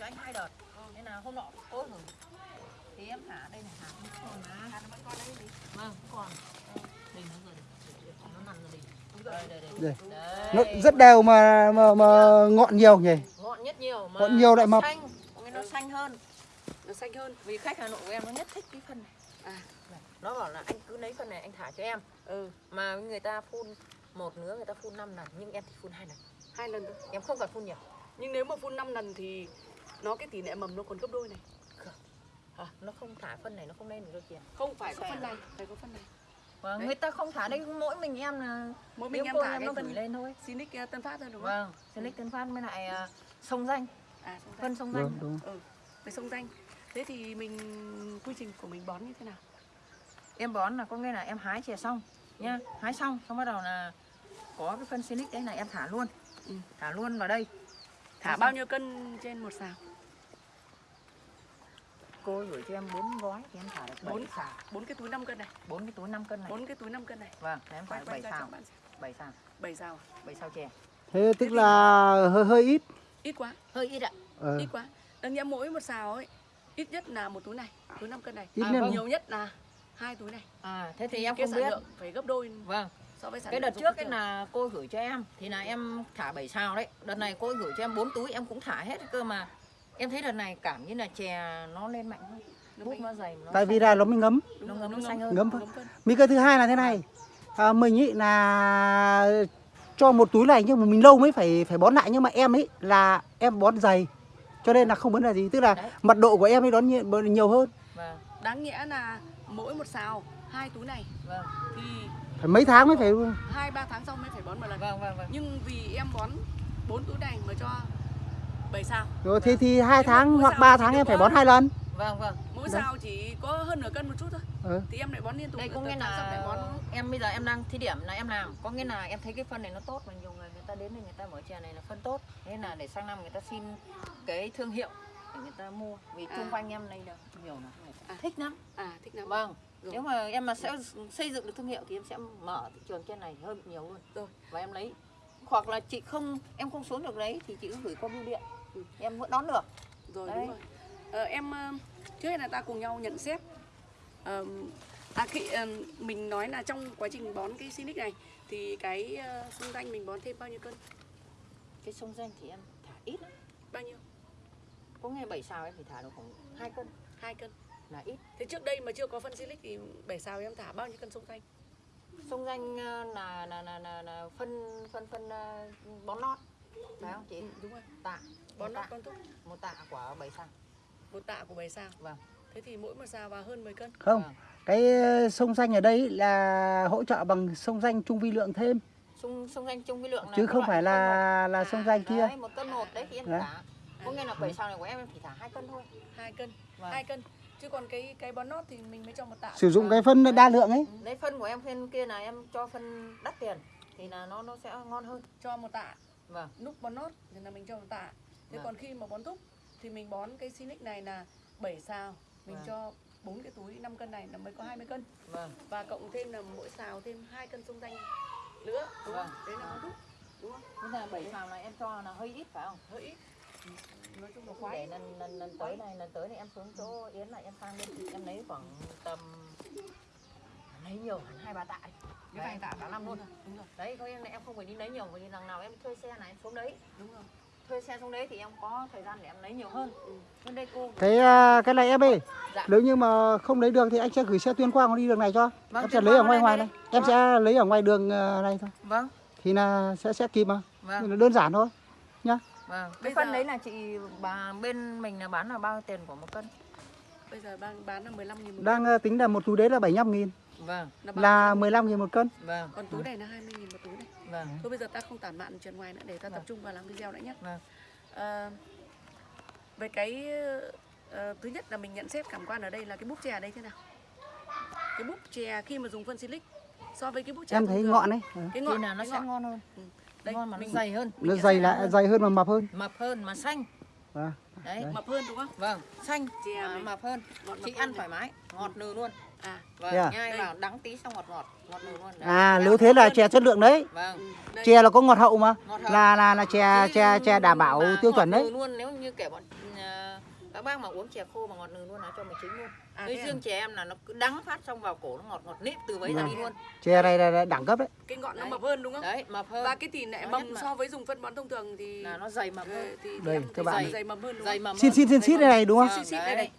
cho anh hai đợt. Nên là hôm nọ cố thử thì em thả đây này thả không còn mà Hạt nó vẫn còn đây gì? vâng còn. Đây nó rồi nó nằm rồi đây. Đây đây Đây. đây. Nó rất đều mà mà, mà ngọn nhiều nhỉ? Ngọn nhất nhiều mà Ngọn nhiều lại nó mập. xanh. Có nghĩa nó xanh hơn. Nó xanh hơn. vì khách Hà Nội của em nó nhất thích cái phân này. À. nó bảo là anh cứ lấy phân này anh thả cho em. Ừ, mà người ta phun một nứa người ta phun 5 lần nhưng em chỉ phun hai lần. Hai lần thôi. em không cần phun nhiều. Nhưng nếu mà phun 5 lần thì nó cái tỷ lệ mầm nó còn gấp đôi này. Hả? nó không thả phân này nó không lên được đâu kìa Không phải có phân này, phải có phân này. và Đấy. người ta không thả đây mỗi mình em là Mỗi mình em thả em cái nó phân gửi lên thôi Sinic uh, Tân Phát thôi đúng không? vâng Selic Tân Phát với lại uh, sông danh À, sông danh. phân sông danh đúng đúng Ừ, với sông danh. Thế thì mình quy trình của mình bón như thế nào? em bón là có nghĩa là em hái chè xong nhá hái xong xong bắt đầu là có cái phân Selic đấy là em thả luôn Ừ. thả luôn vào đây Thả bao nhiêu cân trên một xào? Cô gửi cho em bốn gói thì em thả được Bốn. bốn xào bốn cái túi 5 cân này. bốn cái túi 5 cân này bốn cái túi 5 cân này. vâng thì em thả bảy xào xem. bảy xào 7 xào. à? bảy xào chè thế tức là hơi hơi ít Ít quá, hơi ít ạ ờ, ít quá. Đáng nhẽ mỗi một xào ấy ít nhất là một túi này, túi 5 cân này. ít À, vâng. Nhiều nhất là hai túi này. à thế thì em cái không sản biết lượng phải gấp đôi vâng so với sản cái đợt trước cái là cô gửi cho em thì là em thả 7 sao đấy đợt này cô gửi cho em 4 túi em cũng thả hết cơ mà em thấy đợt này cảm như là chè nó lên mạnh hơn. Nó bút nó dày nó tại vì là nó mới ngấm. Nó ngấm nó xanh hơn. Ngấm cơ thứ hai là thế này. À, mình ý là cho một túi này nhưng mà mình lâu mới phải phải bón lại. Nhưng mà em ấy là em bón dày cho nên là không vấn đề gì. Tức là Đấy. mật độ của em ấy đón nhiều, nhiều hơn. Vâng. Đáng nghĩa là mỗi một xào hai túi này. Vâng. Thì phải mấy tháng mới phải hai ba tháng sau mới phải bón một lần. vâng vâng vâng. Nhưng vì em bón bốn túi này mà cho 7 xào. rồi thì thì hai tháng hoặc sao 3 chỉ tháng em phải bón hai lần vâng vâng Mỗi Đấy. xào chỉ có hơn nửa cân một chút thôi. ừ. Thì em lại bón liên tục. đây có nghĩa là bón em bây giờ em đang thí điểm là em làm có nghĩa là em thấy cái phân này nó tốt và nhiều người người ta đến đây người ta mở chè này là phân tốt nên là để sang năm người ta xin cái thương hiệu để người ta mua vì À. chung quanh em đây là nhiều là À. thích lắm À thích lắm. vâng Rồi. nếu mà em mà sẽ xây dựng được thương hiệu thì em sẽ mở thị trường trên này hơn nhiều luôn Rồi. và em lấy hoặc là chị không em không xuống được đấy thì chị cứ gửi qua bưu điện Ừ. em vẫn đón được Rồi Đấy. đúng rồi. Ờ, em ờ, trước hết là ta cùng nhau nhận xét. Ờ, à, khi, ờ, mình nói là trong quá trình bón cái Sinic này thì cái uh, xung danh mình bón thêm bao nhiêu cân? cái sông danh thì em thả ít lắm Bao nhiêu? có nghe bảy xào em chỉ thả được khoảng hai cân hai cân. là ít Thế trước đây mà chưa có phân Silic thì 7 xào em thả bao nhiêu cân sông danh? sông danh là là là là, là phân phân phân ờ, bón nót phải không chị Ừ, đúng rồi. tạ Bón tạ con thúc. một tạ của bảy xào Một tạ của 7 xào. vâng Thế thì mỗi một xào vào hơn 10 cân. không vâng. cái ờ, sông xanh ở đây là hỗ trợ bằng sông xanh trung vi lượng thêm sông sông danh chung cái lượng là chứ không phải một. là là sông xanh kia đấy, một cân một đấy thì em Đấy. thả có nghĩa là bảy xào này của em chỉ thả hai cân thôi hai cân. vâng. hai cân. Chứ còn cái cái bón nót thì mình mới cho một tạ. sử dụng cái phân đa lượng ấy đấy phân của em phân kia là em cho phân đắt tiền thì là nó nó sẽ ngon hơn cho một tạ. Vâng Lúc bón nót thì là mình cho một tạ. Thế Vâng. còn khi mà bón thúc thì mình bón cái Sinic này là 7 xào. Mình Vâng. cho bốn cái túi 5 cân này là mới có 20 cân. vâng Và cộng thêm là mỗi xào thêm hai cân sông danh nữa. Đúng không? Vâng. Đấy là bón thúc. Đúng không? bây giờ bảy xào này em cho là hơi ít phải không Hơi ít. Nói chung là để khoái. lần lần lần tới này lần tới này em xuống chỗ yến lại em sang bên chị em lấy khoảng tầm lấy nhiều hẳn hai ba tạ ấy. cái vài tạ cả năm luôn Đúng rồi. đấy có nghĩa là em không phải đi lấy nhiều vì lần nào em thuê xe này em xuống đấy Đúng rồi. thuê xe xuống đấy thì em có thời gian để em lấy nhiều hơn Ừ. bên đây cô cái à, cái này em ơi Dạ. nếu như mà không lấy đường thì anh sẽ gửi xe tuyên quang đi đường này cho Vâng, em sẽ lấy ở ngoài ngoài đây. này em Vâng. sẽ lấy ở ngoài đường ờ, này thôi vâng thì là sẽ sẽ kịp mà vâng đơn giản thôi nhá vâng Bây cái phân giờ- đấy là chị bà bên mình là bán là bao nhiêu tiền của một cân Bây giờ đang bán là 15 000 một đang ờ, tính là một túi đấy là 75 nghìn vâng cân. bán là 15 nghìn một cân vâng Còn túi này là 20 000 một túi này. vâng Thôi bây giờ ta không tản mạn chuyện ngoài nữa để ta tập Vâng. trung vào làm video đã nhé. Vâng. À, về cái ờ, thứ nhất là mình nhận xét cảm quan ở đây là cái búp chè ở đây thế nào? Cái búp chè khi mà dùng phân silic so với cái búp chè em thấy thường, ngọn đấy ờ. cái thì ngọn là nó cái sẽ ngọn. ngon hơn Đây, ngon mà nó mình dày hơn nó dày lại dày hơn mà mập hơn mập hơn mà xanh Vâng. đấy Đấy. mập hơn đúng không? vâng xanh Chè này. mập hơn mập chị ăn thoải mái ngọt nừ luôn à vâng Yeah. nhai Đây. vào đắng tí xong ngọt ngọt ngọt nồi luôn Đấy. À nếu thế là hơn. chè chất lượng đấy. vâng ừ, đây. Chè là có ngọt hậu mà. ngọt hơn. Là là là chè chè chè đảm bảo tiêu ngọt chuẩn đấy. nừ luôn nếu như kẻ bọn à, các bác mà uống chè khô mà ngọt nừ luôn là cho mình chính luôn À, cái thế à? riêng chè em là nó cứ đắng phát xong vào cổ nó ngọt ngọt nếp từ đấy ra Vâng. đi luôn Chè này là, là đẳng cấp đấy. cái ngọn nó Đấy. mập hơn đúng không đấy mập hơn và cái tỷ lệ Nó mầm so với dùng phân bón thông thường thì là nó dày mập ờ, hơn thì, thì Đây, em các bạn. dày, dày mầm hơn đúng dày không? mập Xin hơn. xin xin xít đây này đúng không? Vâng, Xít xít đây đấy.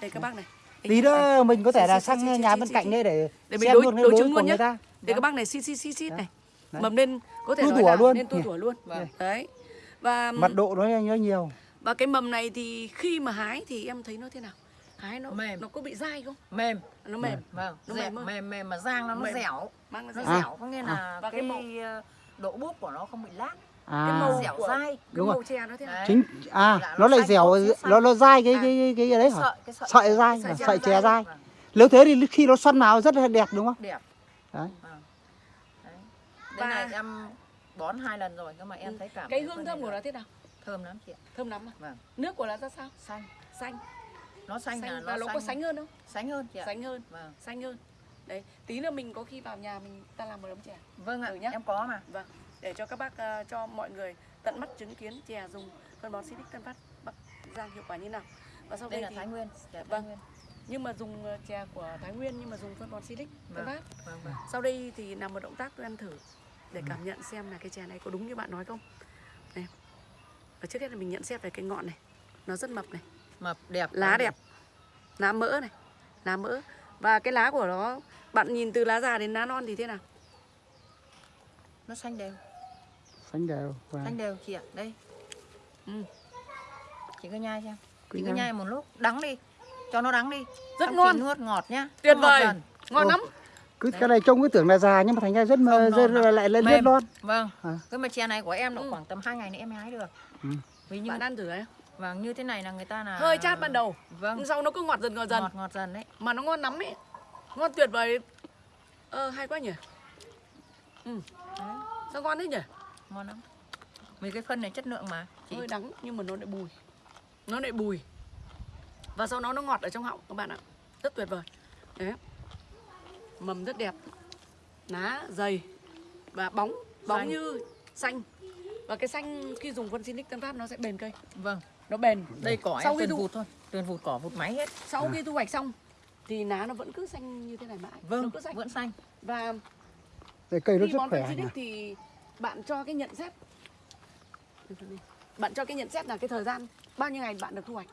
đây các bác này Tí nữa mình có thể là sang nhà bên cạnh đây để để mình xem đối luôn cái đối chứng của luôn nhé ta. để các bác này xít xít xít xít Đó. này mầm lên có thể Tu nói tủa là luôn. nên tu tủa luôn đấy và Mật độ nó nó nhiều. Và cái mầm này thì khi mà hái thì em thấy nó thế nào hái nó Mềm. nó có bị dai không mềm nó mềm vâng Nó dẻo, mềm hơn. mềm mềm mà rang nó nó Mềm. dẻo mang nó nó dai À. dẻo có nghĩa là Và cái, cái màu- ờ, độ búp của nó không bị lát À. cái màu dẻo của- dai cái Đúng rồi. màu chè nó thế nào. Chính à nó nó lại dẻo nó nó dai cái À. cái cái, cái, đấy hả? sợi dai, Sợi sợi, chè dai. dai. Vâng, Nếu thế thì khi nó xoăn vào rất là đẹp đúng không? đẹp Đấy. Vâng. Đây này em bón hai lần rồi nhưng mà em thấy cảm cái hương thơm của nó thế nào thơm lắm chị ạ. Thơm lắm à? Vâng. Nước của nó ra sao? Xanh. Xanh. Nó xanh, là xanh và nó có sánh hơn không? sánh hơn chị ạ. Xanh hơn. Vâng. Xanh hơn. Đấy tí nữa mình có khi vào nhà mình ta làm một ấm chè. Vâng ạ Thử nhá. em có mà. Vâng. Để cho các bác ờ, cho mọi người tận mắt chứng kiến chè dùng phân bón Silic Tân Phát Bắc Giang hiệu quả như nào. Và sau đây đây là thì thái nguyên chè thái Vâng. nguyên. Nhưng mà dùng ờ, chè của Thái Nguyên nhưng mà dùng phân bón Silic Vâng. Phát. vâng vâng. Sau đây thì làm một động tác tôi ăn thử để cảm nhận xem là cái chè này có đúng như bạn nói không? Này và trước hết là mình nhận xét về cái ngọn này nó rất mập này mập đẹp lá đẹp lá mỡ này lá mỡ và cái lá của nó bạn nhìn từ lá già đến lá non thì thế nào nó xanh đều Xanh đều. Vâng. xanh đều chị ạ đây ừ. chị cứ nhai xem Cứ chị cứ nhai. một lúc đắng đi cho nó đắng đi Rất Xong ngon. nuốt ngọt nhá tuyệt vời dần. ngon Ô. lắm Cứ Đấy. cái này trông cứ tưởng là già nhưng mà thành ra rất mờ, rất lại lên rất non. vâng À. cái mà chè này của em độ Ừ. khoảng tầm 2 ngày nữa em mới hái được Ừ. vì như bạn ăn thử đấy vâng như thế này là người ta là hơi chát ban đầu. Vâng. Nhưng sau nó cứ ngọt dần ngọt dần. Ngọt ngọt dần đấy. Mà nó ngon lắm ấy. Ngon tuyệt vời. Ờ hay quá nhỉ? Ừ. Đấy, sao ngon thế nhỉ? Ngon lắm. Vì cái phân này chất lượng mà chị. Hơi đắng nhưng mà nó lại bùi. Nó lại bùi. Và sau đó nó ngọt ở trong họng các bạn ạ. Rất tuyệt vời. Đấy. Mầm rất đẹp. Lá dày. Và bóng bóng Xanh. như xanh và cái xanh khi dùng phân Sinic Tân Phát nó sẽ bền cây. Vâng nó bền. Đây cỏ Sau khi tuyền thu- vụt thôi tuyền vụt cỏ vụt máy hết. Sau khi thu hoạch xong thì lá nó vẫn cứ xanh như thế này mãi. Nó vâng cứ xanh. vẫn xanh. Và Đây cây nó khi rất bón khỏe phân thì bạn cho cái nhận xét. Bạn cho cái nhận xét là cái thời gian bao nhiêu ngày bạn được thu hoạch.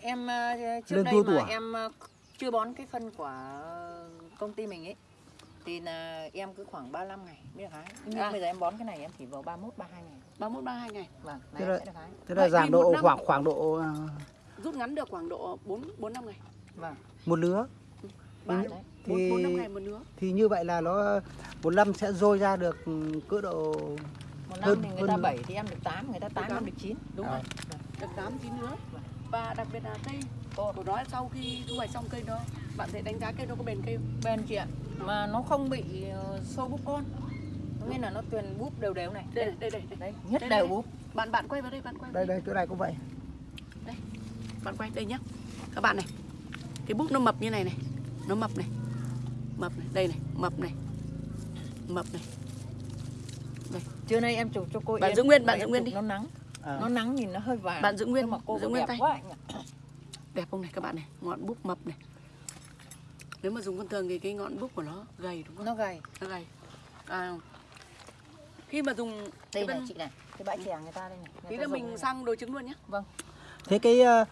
Em ờ, trước Lên đây mà tủa. em ờ, chưa bón cái phân của công ty mình ấy thì là em cứ khoảng 35 ngày mới được hái nhưng À. bây giờ em bón cái này em chỉ vào 31 32 ngày 31 32 ngày vâng Thế này là- sẽ được hái Thế là giảm thì độ năm- khoảng khoảng độ à, rút ngắn được khoảng độ 4 4 5 ngày. vâng một lứa. Ba đấy. 4 4 5 Thì- ngày một lứa. Thì như vậy là nó một năm sẽ dôi ra được cỡ độ một năm Hơn- thì người hơn ta nữa. 7 thì em được 8 người ta 8 tám. em được 9 Đúng À. rồi. Được 8 9 lứa. Và đặc biệt là cây của nó sau khi thu hoạch xong cây đó bạn sẽ đánh giá cây nó có bền cây không? bên chị ạ mà nó không bị ờ, sâu búp con nghĩa là nó tuyền búp đều đều này Đây đây đây đây. đấy nhất Đây, đều đây. búp Bạn bạn quay vào đây, bạn quay. đây đây chỗ này cũng vậy. Bạn quay đây nhá. Các bạn này. Cái búp nó mập như này này. Nó mập này. Mập này, đây này, mập này. Mập này. trưa nay em chụp cho cô Bạn giữ nguyên, bạn giữ nguyên đi. nó nắng À. nó nắng nhìn nó hơi vàng Bạn giữ nguyên, mà cô giữ nguyên tay. quá anh ạ Đẹp không này các bạn này, ngọn búp mập này. Nếu mà dùng con thường thì cái ngọn búp của nó gầy đúng không? nó gầy nó gầy à, khi mà dùng đây cái này phân- chị này cái bãi chè người ta đây này người tí là đây mình sang đối chứng luôn nhé vâng Thế cái ờ,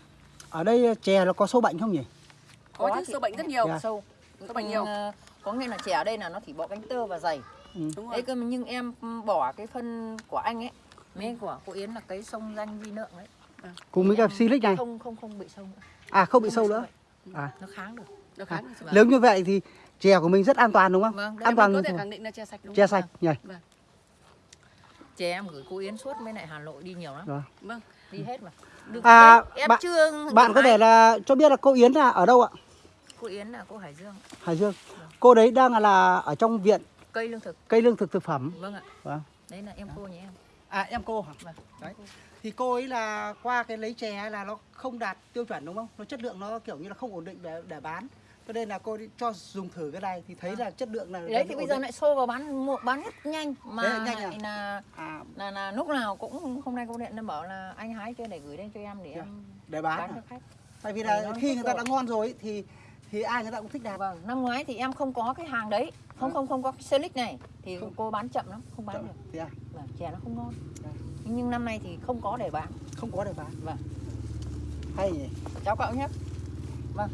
ở đây chè nó có sâu bệnh không nhỉ? có, Có chứ chị. sâu bệnh rất nhiều Dạ. sâu Sâu bệnh nhiều. Ờ, có nghĩa là chè ở đây là nó chỉ bỏ cánh tơ và dày Ừ. đúng rồi đấy cơ mà nhưng em bỏ cái phân của anh ấy mấy của cô Yến là cái sông danh vi lượng đấy Cùng với cả em silic này. không không không bị sâu nữa À không bị Không sâu sâu nữa. À. nó kháng được nó kháng Vâng. Nếu như vậy thì chè của mình rất an toàn đúng không? vâng An toàn có thể khẳng định là chè sạch đúng chè không sạch nhỉ? chè em gửi cô Yến suốt mấy lại Hà Nội đi nhiều lắm Rồi. vâng đi hết mà được À, đấy, em bạn- chưa Bạn có thể là cho biết là cô Yến là ở đâu ạ? cô Yến là cô Hải Dương Hải Dương. Cô đấy đang là ở trong viện cây lương thực cây lương thực thực phẩm. vâng ạ Vâng. đấy là em cô nhà em À em cô hả? vâng Đấy. Thì cô ấy là qua cái lấy chè là nó không đạt tiêu chuẩn đúng không? Nó chất lượng nó kiểu như là không ổn định để để bán. Cho nên là cô đi cho dùng thử cái này thì thấy là chất lượng là đấy thì bây giờ định. lại xô vào bán mua bán rất nhanh mà Đấy là nhanh lại à? là à, là là lúc nào cũng hôm nay cô điện nó bảo là anh hái chưa để gửi đến cho em để Dạ. em để bán, bán à? cho khách tại vì là khi người ta đã ngon rồi thì thì ai người ta cũng thích đạt vâng năm ngoái thì em không có cái hàng đấy không Vâng. không không có cái selic này thì Không. cô bán chậm lắm không bán Chậm. được thì à, vâng, chè nó không ngon Dạ. nhưng năm nay thì không có để bán không có để bán vâng hay nhỉ cháu cậu nhé vâng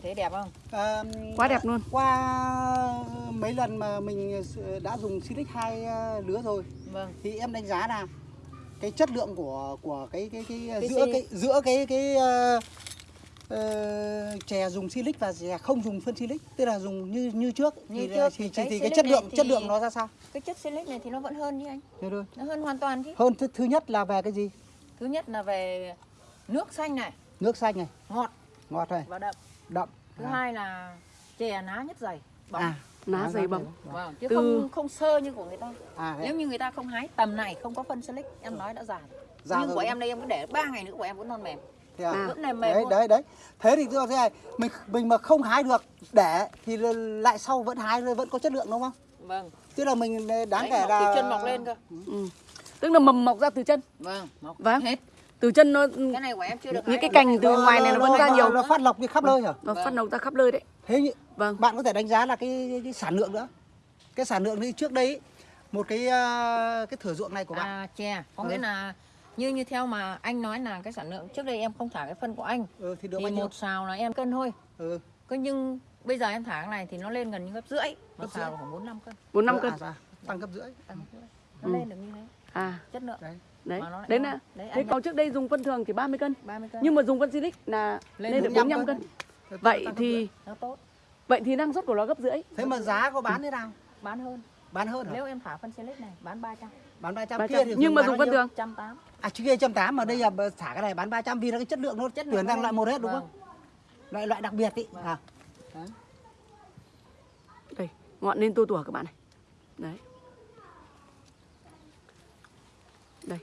chị thấy đẹp không? À, Quá đẹp luôn. Qua mấy lần mà mình đã dùng Silic hai ờ, lứa rồi. Vâng. Thì em đánh giá là cái chất lượng của của cái cái cái, Cái giữa cái giữa cái cái ờ, ờ, chè dùng Silic và chè không dùng phân Silic tức là dùng như như trước. Như thì trước thì thì, cái thì, cái chất lượng thì- chất lượng nó ra sao? cái chất silic này thì nó vẫn hơn chứ anh. Thế thôi. nó hơn hoàn toàn chứ. Hơn thứ, thứ nhất là về cái gì? thứ nhất là về nước xanh này. Nước xanh này, ngọt. Ngọt này, và đậm đậm. thứ À. hai là chè ná nhất dày bóng À, Ná ná dày bóng. vâng chứ Từ- không không sơ như của người ta À, nếu như người ta không hái tầm này không có phân silic em nói đã già Già nhưng rồi của em đây em cứ để 3 ngày nữa của em vẫn non mềm Thế à? Vẫn là mềm đấy luôn. đấy đấy thế thì tôi thế này mình mình mà không hái được để thì lại sau vẫn hái vẫn có chất lượng đúng không vâng tức là mình đáng Đấy, kể mọc là từ chân mọc lên cơ Ừ. Tức là mầm mọc ra từ chân. vâng mọc Vâng. hết Từ chân nó cái này của em chưa được những cái cành từ ngoài này nó vẫn ra nhiều. nó phát lộc đi khắp nơi hả Nó phát nấu ra khắp nơi đấy. thế nhỉ? Vâng. bạn có thể đánh giá là cái, cái, cái sản lượng nữa cái sản lượng đi trước đây một cái ờ, cái thửa ruộng này của bạn à chè có Ừ. nghĩa là như như theo mà anh nói là cái sản lượng trước đây em không thả cái phân của anh ừ, thì được thì bao nhiêu một xào là em cân thôi ừ. Cơ nhưng bây giờ em thả cái này thì nó lên gần như gấp rưỡi một xào khoảng bốn năm cân bốn năm Ừ, cân. à, tăng gấp rưỡi tăng gấp rưỡi. nó Ừ. lên được như thế À, chất lượng đấy đấy. Nó lại Đấy là Đấy, thế còn trước đây dùng phân thường thì 30 cân. 30 cân Nhưng mà dùng phân Silic là Lên lên được 45 45 cân. cân. Vậy thì nó vậy thì năng suất của nó gấp rưỡi. thế mà giá có bán thế nào bán hơn bán hơn hả nếu em thả phân silic này bán 300 bán 300 300. kia thì Nhưng mà dùng phân thường. trăm tám à chứ kia trăm tám mà đây là thả cái này bán 300 vì là cái chất lượng nó Chất lượng tuyển nó sang lên. loại một hết đúng Vâng. không loại loại đặc biệt ý Vâng. à đấy. Đây, ngọn lên tua tủa các bạn này. Đấy. Đây.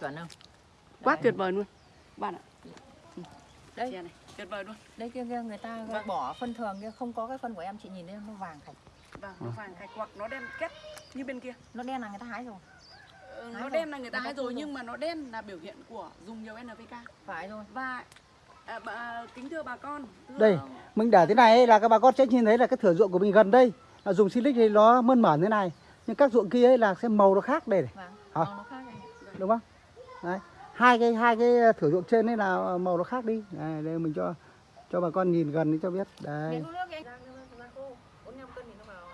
Chuẩn không Quá Đấy. tuyệt vời luôn. Các bạn ạ. đây Chè này, tuyệt vời luôn. đây kia kia người ta Vâng. bỏ phân thường kia không có cái phân của em chị nhìn thấy nó vàng thạch Vâng, nó vàng thạch hoặc nó đen két như bên kia. nó đen là người ta hái rồi Ờ, Hái nó rồi. đen là người ta ta hái rồi rồi. nhưng mà nó đen là biểu hiện của dùng nhiều NPK. phải rồi Và à, bà, kính thưa bà con, thưa đây mình để thế này ấy, là các bà con sẽ nhìn thấy là cái thửa ruộng của mình gần đây là dùng silic thì nó mơn mởn thế này nhưng các ruộng kia ấy là xem màu nó khác đây này vàng Hả? màu nó khác rồi đúng không đấy hai cái hai cái thửa ruộng trên ấy là màu nó khác đi đây, đây mình cho cho bà con nhìn gần để cho biết đấy Miễn uống nước đi anh. Rang nước, rang khô. 45 cân thì nó vào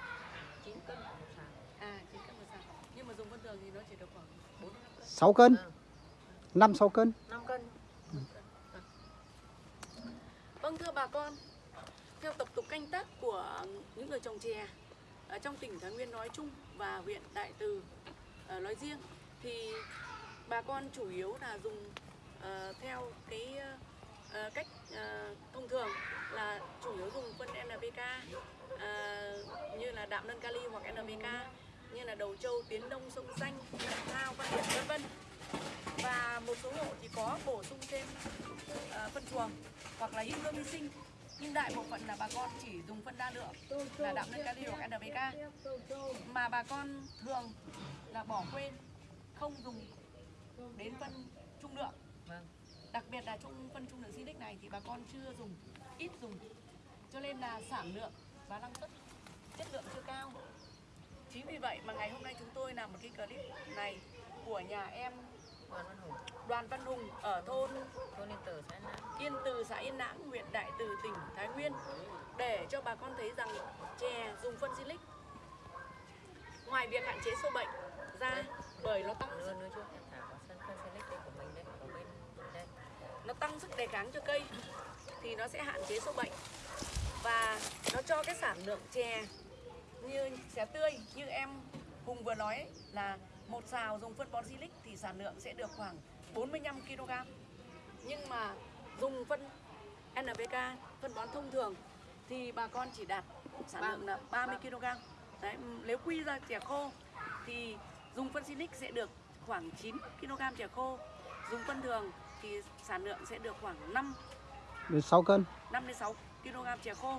9 cân một xào. À, chỉ cân một xào. Nhưng mà dùng phân thường thì nó chỉ được khoảng 4 5 cân. 6 cân Vâng, 5 6 cân 5 cân. Vâng thưa bà con, theo tập tục canh tác của những người trồng chè ở trong tỉnh Thái Nguyên nói chung và huyện Đại Từ ờ, nói riêng thì bà con chủ yếu là dùng uh, theo cái uh, cách uh, thông thường là chủ yếu dùng phân NPK uh, như là đạm nâng kali hoặc NPK như là đầu châu tiến đông sông xanh thao văn điện vân vân. Và một số hộ thì có bổ sung thêm uh, phân chuồng hoặc là hữu cơ vi sinh. Nhưng đại bộ phận là bà con chỉ dùng phân đa lượng là đạm nâng kali hoặc NPK mà bà con thường là bỏ quên không dùng đến phân trung lượng. Vâng. đặc biệt là trung phân trung lượng silic này thì bà con chưa dùng ít dùng. Cho nên là sản lượng và năng suất chất lượng chưa cao. Chính vì vậy mà ngày hôm nay chúng tôi làm một cái clip này của nhà em Đoàn Văn Hùng, Đoàn Văn Hùng ở thôn thôn Yên Tử, xã An Lãng. Yên Từ, xã Yên Lãng, huyện Đại Từ, tỉnh Thái Nguyên để cho bà con thấy rằng chè dùng phân silic. Ngoài việc hạn chế sâu bệnh ra bởi nó tăng Nữa nữa chứ, em thả vào sân phân Silic đây của mình đây, ở bên đây nó tăng sức đề kháng cho cây thì nó sẽ hạn chế sâu bệnh. Và nó cho cái sản lượng chè như chè tươi như em Hùng vừa nói ấy, là một xào dùng phân bón silic thì sản lượng sẽ được khoảng 45 kg nhưng mà dùng phân NPK phân bón thông thường thì bà con chỉ đạt sản lượng là 30 kg Đấy, nếu quy ra chè khô thì dùng phân silic sẽ được khoảng 9 kg chè khô. Dùng phân thường thì sản lượng sẽ được khoảng 5 được 6 cân 5 đến 6 kg chè khô.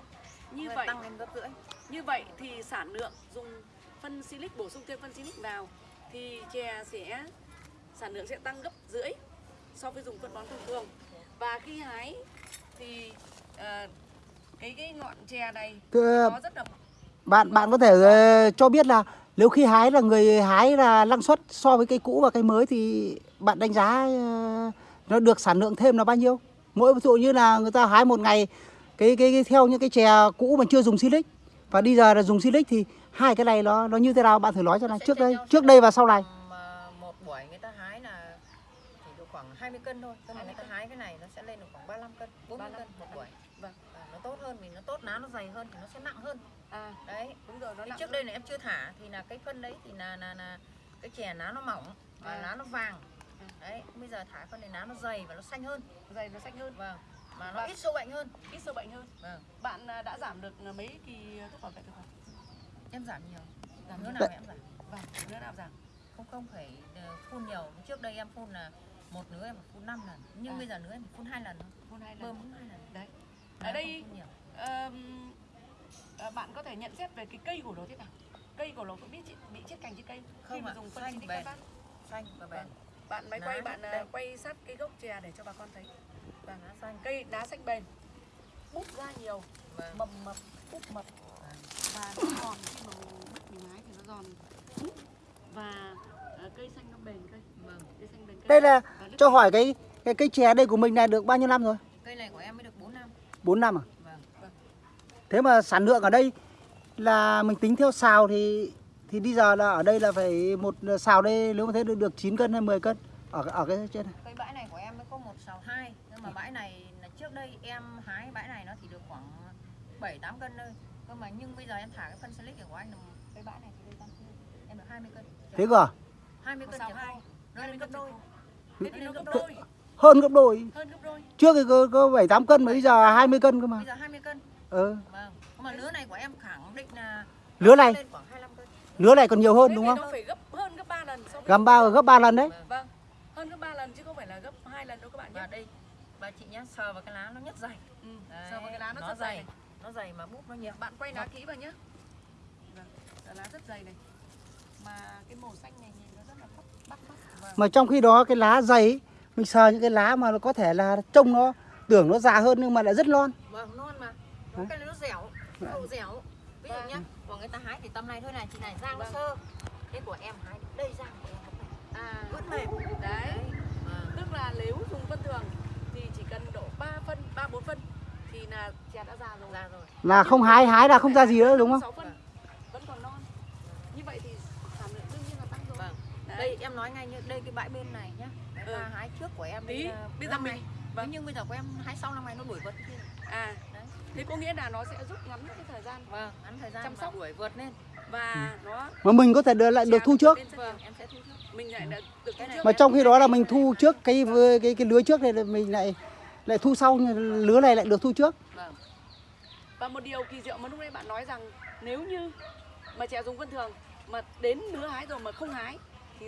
Như Như vậy tăng lên gấp rưỡi như vậy thì sản lượng dùng phân silic bổ sung thêm phân silic vào thì chè sẽ sản lượng sẽ tăng gấp rưỡi so với dùng phân bón thông thường. Và khi hái thì ờ, cái cái ngọn chè này Thưa, nó rất là bạn bạn có thể ờ, cho biết là nếu khi hái là người hái là năng suất so với cây cũ và cây mới thì bạn đánh giá ờ, nó được sản lượng thêm là bao nhiêu? Mỗi ví dụ như là người ta hái một ngày cái cái, cái theo những cái chè cũ mà chưa dùng silic và bây giờ là dùng silic thì hai cái này nó nó như thế nào? Bạn thử nói cho này. Trước đây trước đây và sau này. Mà một buổi người ta hái là chỉ được khoảng 20 cân thôi. Tức là người ta hái cái này nó sẽ lên được khoảng 35 cân 40 cân một buổi. Vâng. Nó tốt hơn vì nó tốt lá nó dày hơn thì nó sẽ nặng hơn. À đấy. đúng rồi nó nặng trước đây là em chưa thả thì là cái phân đấy thì là là, là cái chè lá nó mỏng và À. lá nó vàng. À. đấy bây giờ thả phân này lá nó dày và nó xanh hơn. Dày nó xanh hơn. Vâng mà nó Vâng. ít sâu bệnh hơn. Ít sâu bệnh hơn. Vâng. Bạn à, đã giảm được mấy kỳ thuốc bảo vệ thực vật em giảm nhiều. Giảm nữa nào em giảm? Vâng nữa nào giảm? Không không phải ờ, phun nhiều. Trước đây em phun là một nứa em phun 5 lần. Nhưng À. bây giờ nứa em phun hai lần thôi. Phun hai lần. Bơm hai lần. Đấy. Ở đây à, bạn có thể nhận xét về cái cây của nó thế nào? Cây của nó có bị chết, bị chết cành trên cây? Khi Không mà ạ, dùng phân xanh, bền. xanh và bền. Vâng. Bạn máy quay bạn à, đây. quay sát cái gốc chè để cho bà con thấy. Vâng lá xanh. Cây đá xanh bền. Bút ra nhiều. Vâng. Mầm mập bút mập. Và nó giòn khi mà mình bắt mình hái thì nó giòn. Và à, cây xanh nó bền cây. Vâng. Cây xanh bền cây. Đây là cho hỏi cái cái cây chè đây của mình này được bao nhiêu năm rồi? Cây này của em mới được 4 năm. 4 năm à? Vâng. Thế mà sản lượng ở đây là mình tính theo xào thì thì bây giờ là ở đây là phải một xào đây nếu mà thế được được 9 cân hay 10 cân? Ở ở cái trên này. cây bãi này của em mới có một sào hai nhưng mà bãi này là trước đây em hái bãi này nó chỉ được khoảng 7 8 cân thôi. Cơ mà nhưng bây giờ em thả cái phân silic của anh là cái bãi này thì đây tăng em được 20 cân. Thế cơ à? 20 Một cân sào chả hai. Khô nó lên gấp đôi. thế thì nó gấp đôi. Hơn gấp đôi. hơn gấp đôi. Trước thì có, có 7 8 cân mà bây giờ 20 cân cơ mà. bây giờ 20 cân. Ừ. vâng. Mà lứa này của em khẳng định là Lứa này, lên khoảng 25 cân lứa này còn nhiều hơn Thế đúng không? nó phải gấp hơn gấp 3 lần so với Gam ba gấp 3 lần đấy. vâng. vâng hơn gấp 3 lần chứ không phải là gấp hai lần đâu các bạn nhé và đây bà chị nhá sờ vào cái lá nó nhất dày ừ. Đấy, sờ vào cái lá nó, nó rất dày dày nó dày mà búp nó nhiều bạn quay lá kỹ vào nhé vâng lá rất dày này mà cái màu xanh này nhìn nó rất là bắt bắt mắt vâng. Mà trong khi đó cái lá dày mình sờ những cái lá mà nó có thể là trông nó tưởng nó già hơn nhưng mà lại rất non. vâng non mà Hả? cái này nó dẻo nó độ dẻo ví dụ Vâng. nhá của người ta hái thì tầm này thôi này chị này rang nó Vâng. sơ thế của em hái đây rang của em à vẫn mềm đấy Vâng. tức là nếu dùng phân thường thì chỉ cần độ 3 phân 3 4 phân thì là chè đã già rồi ra rồi Là không hái hái là không ra gì nữa đúng không? 6 phân vẫn còn non như vậy thì sản lượng đương nhiên là tăng rồi vâng Đấy. đây em nói ngay như đây cái bãi bên này nhá cái Ừ. hái trước của em Tí, ờ, bây giờ năm mình- này. vâng. nhưng bây giờ của em hái sau năm này nó đuổi vượt kia à đấy thế có nghĩa là nó sẽ rút ngắn cái thời gian vâng ngắn thời gian Chăm sóc. đuổi vượt lên và nó Mà mình có thể được lại được thu trước. vâng em sẽ thu trước mình lại được Cái này Mà trong khi đó là mình thu trước cái cái cái lứa trước này là mình lại lại thu sau nhưng lứa này lại được thu trước. vâng và một điều kỳ diệu mà lúc nãy bạn nói rằng nếu như mà chè dùng phân thường mà đến nứa hái rồi mà không hái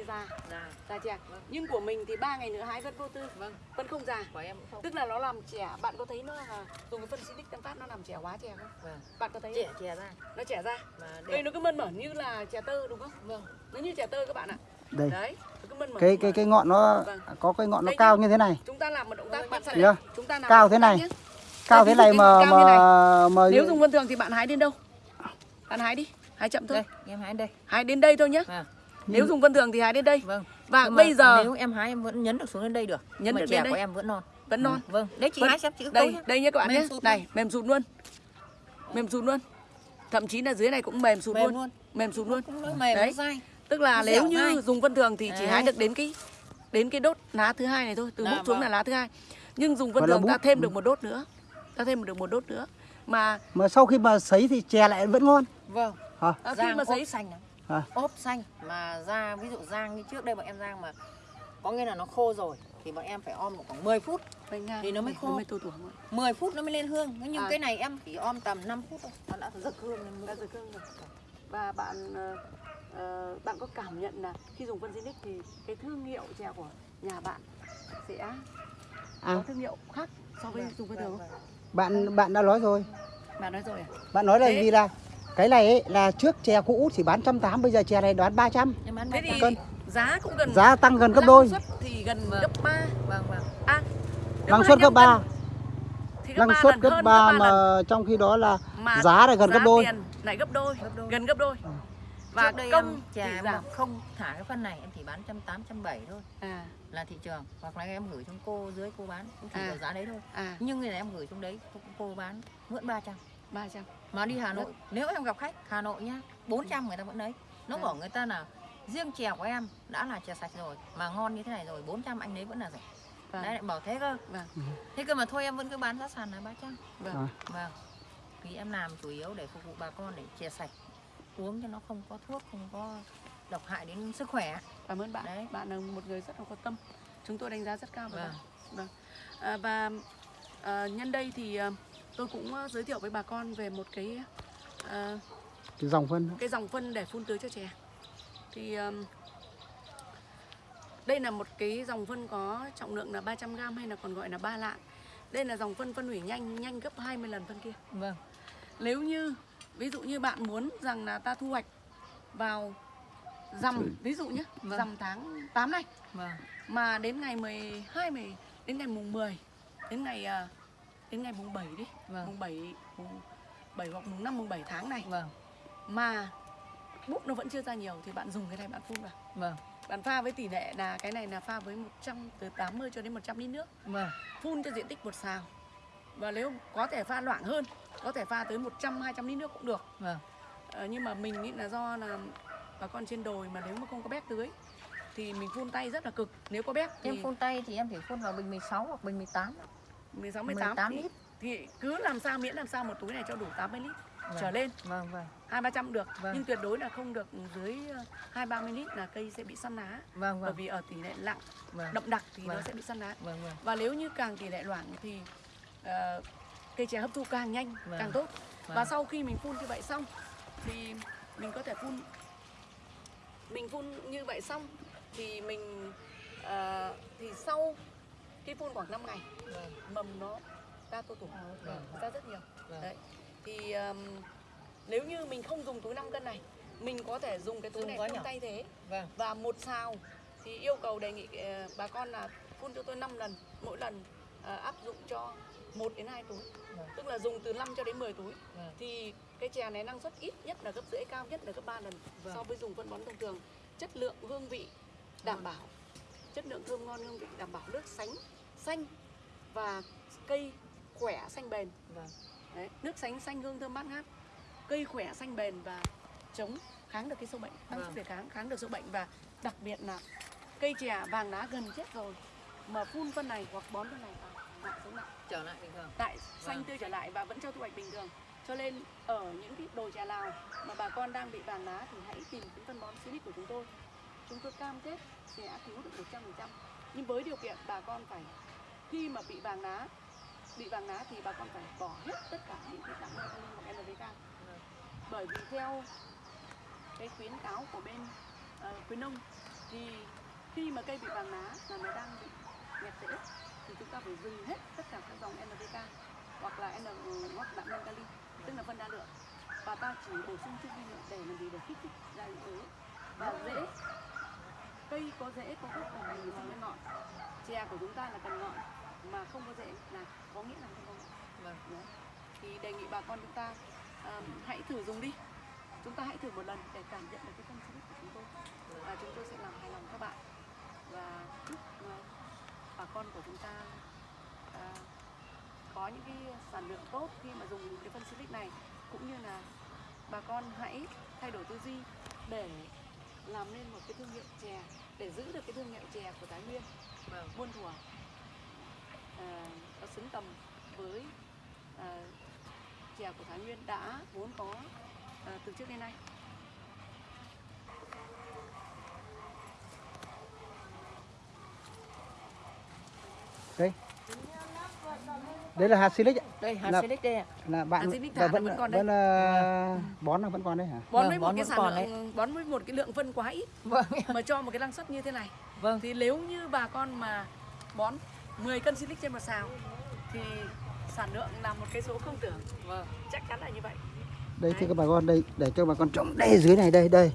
già ra. Già chè Vâng. nhưng của mình thì ba ngày nữa hái vẫn vô tư. Vâng. Vẫn không già. Của em cũng không. Tức là nó làm trẻ bạn có thấy nó là dùng cái phân xinic tăng phát nó làm trẻ hóa chè không? Vâng. Bạn có thấy không? chè ra. Nó trẻ ra. Đây nó cứ mơn mởn như là chè tơ đúng không? Vâng. Nó như chè tơ các bạn ạ. Đây. đấy nó cứ mơn mởn Cái cái cái ngọn nó Vâng. có cái ngọn nó Đây cao như thế này. chúng ta làm một động tác Vâng, bạn sẽ chưa? chúng ta làm Cao thế này. nhé. Cao Đây, thế này mà mà mà nếu dùng phân thường thì bạn hái đến đâu? Bạn hái đi. Hái chậm thôi. Đây em hái đây. Hái đến đây thôi nhé vâng nếu dùng phân thường thì hái đến đây. Vâng. Và Nhưng mà bây giờ nếu em hái em vẫn nhấn được xuống đến đây được. Nhấn mà được chè đến đây. của em vẫn non. Vẫn non. Vâng. Đấy chị Vẫn- hái xem chị đây đây nhé các bạn Mềm nhé. này mềm sụt luôn. Mềm sụt luôn. Thậm chí là dưới này cũng mềm sụt Mềm luôn. luôn. mềm sụt luôn. mềm Đấy. nó dai. Tức là nếu như dai. dùng phân thường thì chỉ hái được đến cái đến cái đốt lá thứ hai này thôi từ Dạ, bút xuống vâng. là lá thứ hai. Nhưng dùng là thường ta thêm được một đốt nữa. Ta thêm được một đốt nữa. Mà mà sau khi mà sấy thì chè lại vẫn ngon. vâng. Hả? à, khi mà sấy xanh lắm À. ốp xanh mà ra ví dụ rang như trước đây bọn em rang mà có nghĩa là nó khô rồi thì bọn em phải om được khoảng 10 phút Thì nó mới khô. nó mới tô tuổi 10 phút nó mới lên hương nhưng À. cái này em chỉ om tầm 5 phút thôi nó đã rực hương lên đã rực hương rồi và bạn ờ, bạn có cảm nhận là khi dùng phân Zinix thì cái thương hiệu chè của nhà bạn sẽ À. có thương hiệu khác so với Vâng, dùng phân vâng, thường vâng. không? bạn bạn đã nói rồi Bạn nói rồi à? bạn nói là Thế- vì là cái này ấy, là trước chè cũ chỉ bán trăm tám bây giờ chè này đoán 300 em bán Thế ba thì trăm. Cân. giá cũng gần giá tăng gần gấp năng đôi suất thì gần Vâng. gấp 3 vâng vâng. À, năng suất 25 gấp 3 cân thì năng suất gấp hơn 3 gấp mà lần. trong khi đó là mà giá lại gần gấp đôi. tiền lại gấp đôi, Gấp đôi. gần gấp đôi. Và Trước đây công em thì chè em giảm không thả cái phân này em chỉ bán trăm tám trăm bảy thôi. À. Là thị trường. Hoặc là em gửi cho cô dưới cô bán cũng chỉ À. giá đấy thôi. À. Nhưng người này em gửi xuống đấy cô, cô bán mượn 300 300 mà đi Hà Nội nếu em gặp khách Hà Nội nhá 400 người ta vẫn lấy nó À. bảo người ta là riêng chè của em đã là chè sạch rồi mà ngon như thế này rồi 400 anh lấy vẫn là rẻ Vâng. đấy lại bảo thế cơ Vâng. thế cơ mà thôi em vẫn cứ bán giá sàn là 300 Vâng. À. vâng vì em làm chủ yếu để phục vụ bà con để chè sạch uống cho nó không có thuốc không có độc hại đến sức khỏe Cảm ơn bạn. Đấy. Bạn là một người rất là có tâm. Chúng tôi đánh giá rất cao Vâng. bạn. Vâng. À, và à, nhân đây thì à, tôi cũng à, giới thiệu với bà con về một cái à, cái dòng phân cái dòng phân để phun tưới cho chè. Thì um, đây là một cái dòng phân có trọng lượng là 300 g hay là còn gọi là ba lạng. Đây là dòng phân phân hủy nhanh nhanh gấp 20 lần phân kia. vâng Nếu như ví dụ như bạn muốn rằng là ta thu hoạch vào rằm ví dụ nhé, Vâng. rằm tháng 8 này vâng mà đến ngày 12 10 đến ngày mùng 10 đến ngày à, đến ngày mùng 7 đi. Vâng. mùng 7 mùng 7 hoặc mùng 5 mùng 7 tháng này. Vâng. Mà búp nó vẫn chưa ra nhiều thì bạn dùng cái này bạn phun vào. Vâng. Bạn pha với tỷ lệ là cái này là pha với 100 từ 80 cho đến 100 lít nước. Vâng. Phun cho diện tích một xào. Và nếu có thể pha loãng hơn có thể pha tới 100 200 lít nước cũng được. Vâng. Ờ, nhưng mà mình nghĩ là do là bà con trên đồi mà nếu mà không có bếp tưới thì mình phun tay rất là cực. Nếu có bếp thì em phun tay thì em chỉ phun vào bình 16 hoặc bình 18 16 18, 18 thì, lít. thì cứ làm sao miễn làm sao một túi này cho đủ 80 lít Vâng. trở lên vâng vâng hai ba trăm được Vâng. nhưng tuyệt đối là không được dưới ờ, hai ba mươi lít là cây sẽ bị săn lá vâng bởi vâng vì ở tỷ lệ lặng vâng đậm đặc thì nó Vâng. sẽ bị săn lá vâng vâng và nếu như càng tỷ lệ loãng thì ờ, cây chè hấp thu càng nhanh Vâng. càng tốt và Vâng. sau khi mình phun như vậy xong thì mình có thể phun mình phun như vậy xong thì mình ờ, thì sau khi phun khoảng 5 ngày. Vâng. Mầm nó ra tô tủ. Vâng. ra rất nhiều. Vâng. đấy. Thì um, nếu như mình không dùng túi 5 cân này mình có thể dùng cái túi Dùng này phun tay thế. Vâng. Và một xào thì yêu cầu đề nghị ờ, bà con là phun cho tôi 5 lần mỗi lần ờ, áp dụng cho 1 đến 2 túi. Vâng. tức là dùng từ 5 cho đến 10 túi. Vâng. Thì cái chè này năng suất ít nhất là gấp rưỡi cao nhất là gấp 3 lần Vâng. so với dùng phân bón thông thường. Chất lượng hương vị đảm bảo chất lượng thơm ngon hương vị đảm bảo nước sánh xanh và cây khỏe xanh bền. Vâng. Đấy, nước sánh xanh hương thơm bát ngát cây khỏe xanh bền và chống kháng được cái sâu bệnh tăng Vâng. sức đề kháng kháng được sâu bệnh và đặc biệt là cây chè vàng lá gần chết rồi mà phun phân này hoặc bón phân này vào lại sống lại trở lại bình thường. Tại xanh Vâng. tươi trở lại và vẫn cho thu hoạch bình thường. Cho nên ở những cái đồi chè lào mà bà con đang bị vàng lá thì hãy tìm cái phân bón Silic của chúng tôi chúng tôi cam kết sẽ cứu được 100% nhưng với điều kiện bà con phải khi mà bị vàng lá bị vàng lá thì bà con phải bỏ hết tất cả những cái dạng amin hoặc NPK bởi vì theo cái khuyến cáo của bên uh, khuyến nông thì khi mà cây bị vàng lá là nó đang bị nghẹt rễ thì chúng ta phải dừng hết tất cả các dòng NPK hoặc là N hoặc đạm nhân kali tức là phân đa lượng. Và ta chỉ bổ sung chất vi lượng để làm gì? Để kích thích ra những thứ và dễ cây có rễ có gốc và mình sinh lên ngọn. Chè của chúng ta là cần ngọn mà không có rễ là có nghĩa là không có ngọn. Vâng. Đấy. thì đề nghị bà con chúng ta um, hãy thử dùng đi. Chúng ta hãy thử một lần để cảm nhận được cái phân Silic của chúng tôi. Và chúng tôi sẽ làm hài lòng các bạn. Và chúc uh, bà con của chúng ta uh, có những cái sản lượng tốt khi mà dùng cái phân Silic này. Cũng như là bà con hãy thay đổi tư duy để làm nên một cái thương hiệu chè để giữ được cái thương hiệu chè của Thái Nguyên. Vâng. Muôn thuở. À, nó xứng tầm với à, chè của Thái Nguyên đã vốn có à, từ trước đến nay. đây. Đây là hạt silic ạ đây hạt Là- silic đây ạ. là bạn À, và thả vẫn vẫn còn đây. vẫn là bón là vẫn còn đấy hả? Bón Vâng, với một cái sản lượng bón với một cái lượng phân quá ít. Vâng. Mà cho một cái năng suất như thế này. Vâng. Thì nếu như bà con mà bón 10 cân silic trên một sào thì sản lượng là một cái số không tưởng. Vâng. Chắc chắn là như vậy. Đây thì các bà con đây để cho bà con trồng đây dưới này đây đây.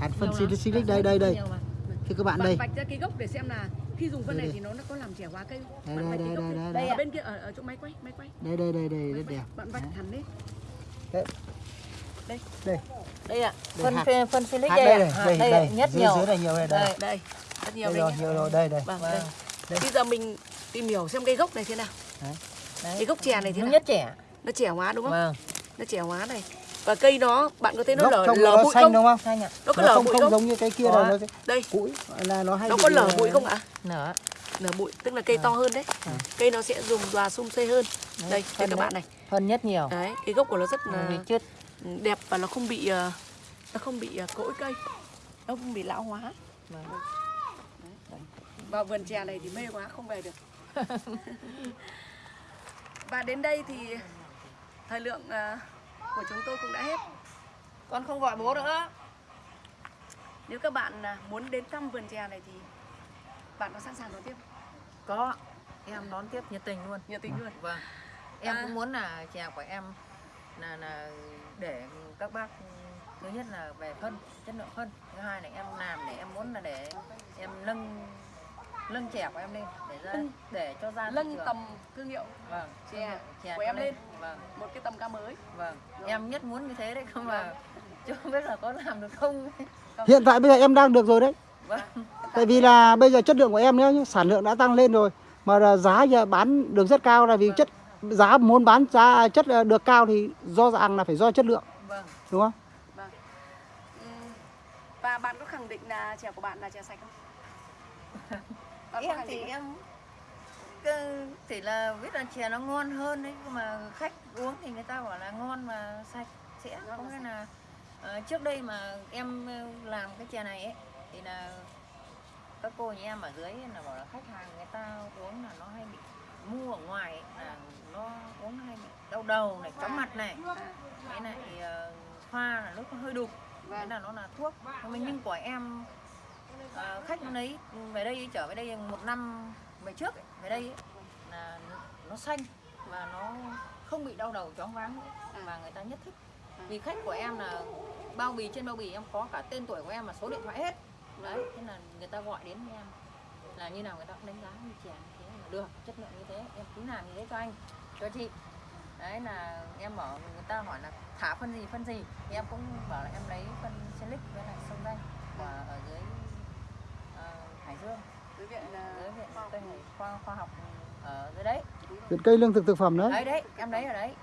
Hạt phân silic đây đây đây. thì các bạn bạn đây. vạch ra cái gốc để xem là khi dùng phân Đây, này đây. thì nó nó có làm trẻ hóa cây đây bạn đây đây đây đây Đây đây. ở ạ. bên kia ở, ở chỗ máy quay máy quay. Đây đây đây đây rất đẹp. Bạn vạch hẳn lên. Đây. Đây. Ạ Đây, phân hạt- phân, phân silic hạt đây, đây ạ. Hạt đây đây, đây. nhất dưới nhiều. dưới này nhiều đây đây. Đây rất nhiều đây đây nhiều rồi đây đây. Vâng Vâng. đây. Đây. bây giờ mình tìm hiểu xem cây gốc này thế nào. Đấy. Cái gốc chè này thế nó nào? nhất trẻ nó trẻ hóa đúng không? Vâng. Nó trẻ hóa này và cây nó bạn có thấy nó lở lở bụi xanh không? đúng không? Xanh ạ. Nó có nó lở không bụi không không? giống như cái kia đâu nó đây. Củi là nó hay nó có lở ờ, bụi không ạ? Nở. Lở bụi tức là cây to hơn đấy. Cây nó sẽ dùng và sum xê hơn. Đây đây phân các đấy. bạn này. Phân nhất nhiều. Đấy cái gốc của nó rất là chết đẹp và nó không bị ờ, nó không bị ờ, cỗi cây. Nó không bị lão hóa. Vâng. vào vườn chè này thì mê quá không về được. Và đến đây thì thời lượng ờ, của chúng tôi cũng đã hết. Con không gọi bố nữa. Nếu các bạn à, muốn đến thăm vườn chè này thì bạn có sẵn sàng đón tiếp có. Em đón tiếp nhiệt tình luôn. Nhiệt tình luôn. Vâng. Em À. cũng muốn là chè của em là là để các bác thứ nhất là về phân chất lượng phân. Thứ hai là em làm để em muốn là để em nâng nâng chè của em lên để ra để cho ra trường. tầm thương hiệu. Vâng. Chè chè của em lên. vâng. Một cái tầm cao mới. Vâng. Em nhất muốn như thế đấy không mà chưa biết là có làm được không hiện tại bây giờ em đang được rồi đấy. Vâng. Tại vì là bây giờ chất lượng của em nếu như sản lượng đã tăng lên rồi. Mà là giá giờ bán được rất cao là vì Vâng. chất giá muốn bán giá chất ờ, được cao thì do rằng là phải do chất lượng. Vâng. Đúng không? Vâng. Ừm, và bạn có khẳng định là chè của bạn là chè sạch không em thì em chỉ là biết là chè nó ngon hơn đấy nhưng mà khách uống thì người ta bảo là ngon mà sạch sẽ. Có nghĩa là ờ, trước đây mà em ờ, làm cái chè này ấy thì là các cô nhà em ở dưới là bảo là khách hàng người ta uống là nó hay bị mua ở ngoài ấy, là nó uống hay bị đau đầu này chóng mặt này. Cái này ờ, pha là nước nó hơi đục thế vâng. là nó là thuốc nhưng mà nhưng của em ờ, khách nó lấy về đây trở về đây một năm về trước ấy, về đây ấy, là nó xanh và nó không bị đau đầu chóng váng nữa và người ta nhất thích. Vì khách của em là bao bì trên bao bì em có cả tên tuổi của em và số điện thoại hết. Đấy thế là người ta gọi đến với em. Là như nào người ta cũng đánh giá như chè như thế là được chất lượng như thế em cứ làm như thế cho anh cho chị. Đấy là em bảo người ta hỏi là thả phân gì phân gì. Thì em cũng bảo là em lấy phân silic với lại sông danh và ở dưới hải dương. Đối viện là dưới viện khoa học. tây hải khoa khoa học ở dưới đấy. Viện cây lương thực thực phẩm đấy đấy đấy em lấy ở đấy.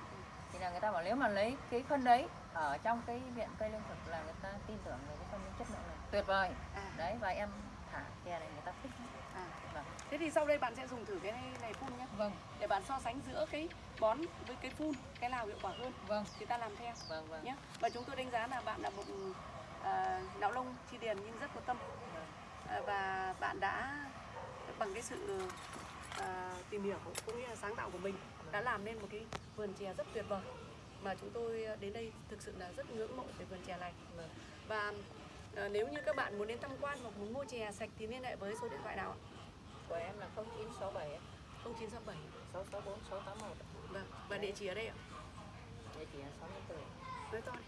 Thì là người ta bảo nếu mà lấy cái phân đấy ở trong cái viện cây lương thực là người ta tin tưởng về cái phân chất lượng này. Tuyệt vời. À, đấy và em thả chè này người ta thích à. Vâng. thế thì sau đây bạn sẽ dùng thử cái này, phun nhé vâng. Để bạn so sánh giữa cái bón với cái phun cái nào hiệu quả hơn. Vâng. Thì ta làm theo. Vâng vâng. Nhé và chúng tôi đánh giá là bạn là một à, não lông chi điền nhưng rất có tâm. à, và bạn đã bằng cái sự à, tìm hiểu cũng như là sáng tạo của mình đã làm nên một cái vườn chè rất tuyệt vời mà chúng tôi đến đây thực sự là rất ngưỡng mộ về vườn chè này. Vâng. và à, nếu như các bạn muốn đến tham quan hoặc muốn mua chè sạch thì liên hệ với số điện thoại nào ạ? của em là 0967 ấy, 0967 664 681 vâng và địa chỉ ở đây ạ? Địa chỉ là 64 nói to đi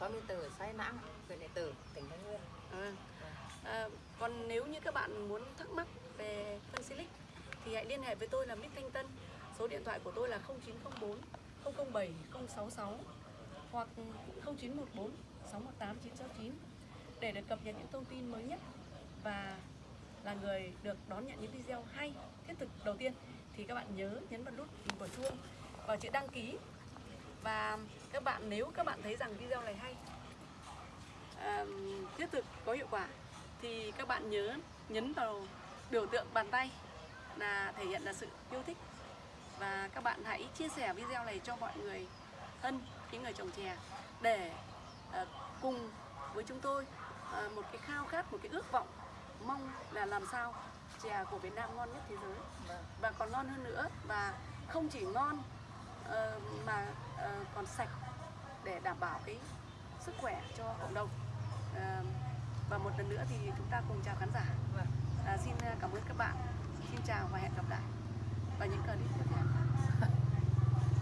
64 xã Nãng huyện Điện Tử tỉnh Thái Nguyên. À, à, còn nếu như các bạn muốn thắc mắc về phân silic thì hãy liên hệ với tôi là Mít Thanh Tân. Số điện thoại của tôi là 0904 007 066 hoặc 0914 618 969 để được cập nhật những thông tin mới nhất và là người được đón nhận những video hay, thiết thực đầu tiên thì các bạn nhớ nhấn vào nút hình quả chuông và chữ đăng ký và các bạn nếu các bạn thấy rằng video này hay uh, thiết thực có hiệu quả thì các bạn nhớ nhấn vào biểu tượng bàn tay là thể hiện là sự yêu thích và các bạn hãy chia sẻ video này cho mọi người thân những người trồng chè để uh, cùng với chúng tôi uh, một cái khao khát một cái ước vọng mong là làm sao chè của Việt Nam ngon nhất thế giới Vâng. và còn ngon hơn nữa và không chỉ ngon ờ, mà còn sạch để đảm bảo cái sức khỏe cho cộng đồng uh, và một lần nữa thì chúng ta cùng chào khán giả. Vâng. à, xin cảm ơn các bạn. Xin chào và hẹn gặp lại. Vào những clip tiếp